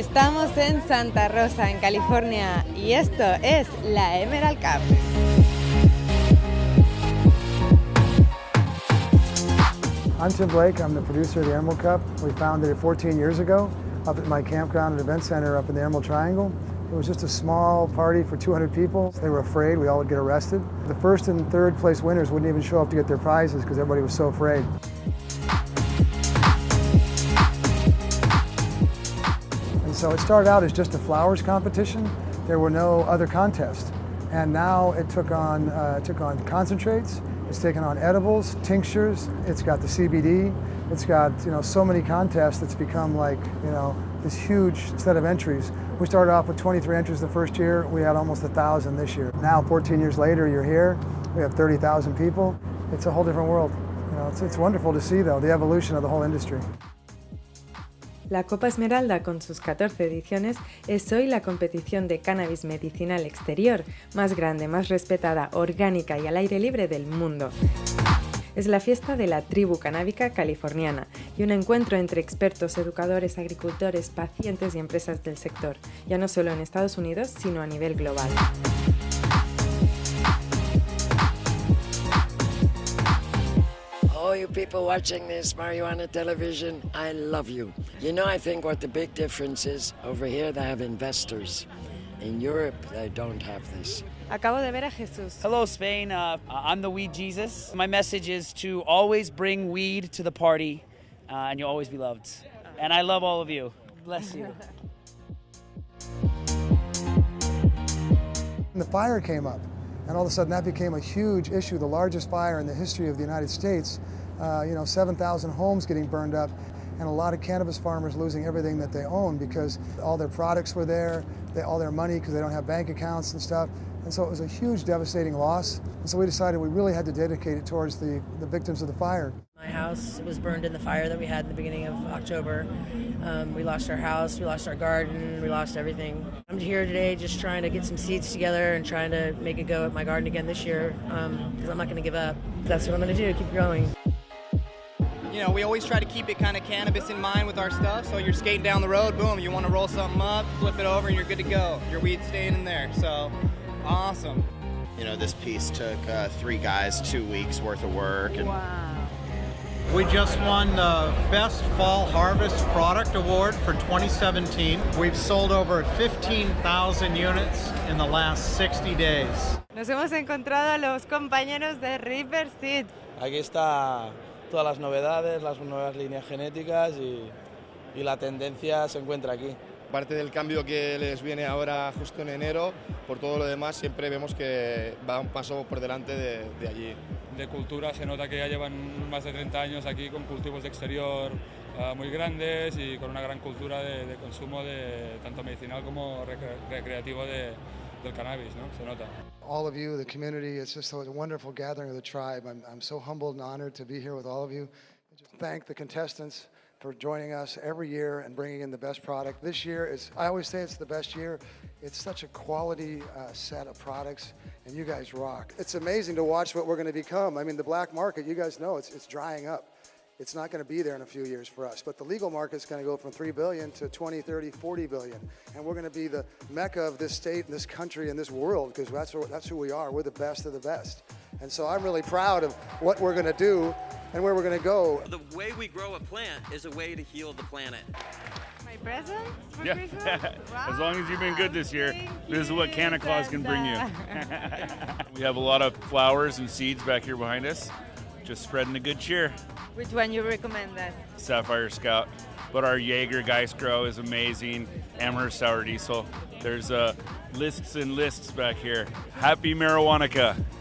Estamos en Santa Rosa, en California, y esto es la Emerald Cup. I'm Tim Blake, I'm the producer of the Emerald Cup. We founded it 14 years ago up at my campground and event center up in the Emerald Triangle. It was just a small party for 200 people. They were afraid we all would get arrested. The first and third place winners wouldn't even show up to get their prizes because everybody was so afraid. So it started out as just a flowers competition. There were no other contests. And now it took on, uh, took on concentrates, it's taken on edibles, tinctures, it's got the CBD, it's got you know so many contests it's become like you know this huge set of entries. We started off with 23 entries the first year, we had almost a thousand this year. Now 14 years later you're here, we have 30,000 people. It's a whole different world. You know, it's, it's wonderful to see though the evolution of the whole industry. La Copa Esmeralda, con sus 14 ediciones, es hoy la competición de cannabis medicinal exterior más grande, más respetada, orgánica y al aire libre del mundo. Es la fiesta de la tribu canábica californiana y un encuentro entre expertos, educadores, agricultores, pacientes y empresas del sector, ya no solo en Estados Unidos, sino a nivel global. All you people watching this marijuana television, I love you. You know, I think what the big difference is over here they have investors. In Europe, they don't have this. Acabo de ver a Jesús. Hello, Spain. Uh, I'm the Weed Jesus. My message is to always bring weed to the party, uh, and you'll always be loved. And I love all of you. Bless you. The fire came up, and all of a sudden that became a huge issue, the largest fire in the history of the United States. Uh, you know, 7,000 homes getting burned up, and a lot of cannabis farmers losing everything that they own because all their products were there, they, all their money because they don't have bank accounts and stuff. And so it was a huge devastating loss. And so we decided we really had to dedicate it towards the, the victims of the fire. My house was burned in the fire that we had in the beginning of October. Um, we lost our house, we lost our garden, we lost everything. I'm here today just trying to get some seeds together and trying to make a go at my garden again this year because um, I'm not going to give up. That's what I'm going to do, keep growing you know, we always try to keep it kind of cannabis in mind with our stuff. So you're skating down the road, boom, you want to roll something up, flip it over, and you're good to go. Your weed's staying in there. So awesome. You know, this piece took uh, three guys two weeks worth of work. And wow. We just won the Best Fall Harvest Product Award for 2017. We've sold over 15,000 units in the last 60 days. Nos hemos encontrado a los compañeros de River Seed. Aquí está todas las novedades, las nuevas líneas genéticas y, y la tendencia se encuentra aquí. Parte del cambio que les viene ahora justo en enero, por todo lo demás siempre vemos que va un paso por delante de, de allí. De cultura se nota que ya llevan más de 30 años aquí con cultivos de exterior uh, muy grandes y con una gran cultura de, de consumo de tanto medicinal como recre recreativo de, del cannabis, ¿no? Se nota. All of you, the community, it's just a wonderful gathering of the tribe. I'm, I'm so humbled and honored to be here with all of you. Just thank the contestants for joining us every year and bringing in the best product. This year is, I always say it's the best year. It's such a quality uh, set of products and you guys rock. It's amazing to watch what we're going to become. I mean, the black market, you guys know, it's, it's drying up it's not going to be there in a few years for us. But the legal market is going to go from 3 billion to 20, 30, 40 billion. And we're going to be the mecca of this state and this country and this world because that's, that's who we are. We're the best of the best. And so I'm really proud of what we're going to do and where we're going to go. The way we grow a plant is a way to heal the planet. My present for yeah. Christmas? as long as you've been good this year, Thank this is what Santa Claus can bring you. We have a lot of flowers and seeds back here behind us, just spreading the good cheer. Which one you recommend that? Sapphire Scout. But our Jaeger Geistgrow is amazing. Amherst Sour Diesel. There's uh, lists and lists back here. Happy Marijuanica.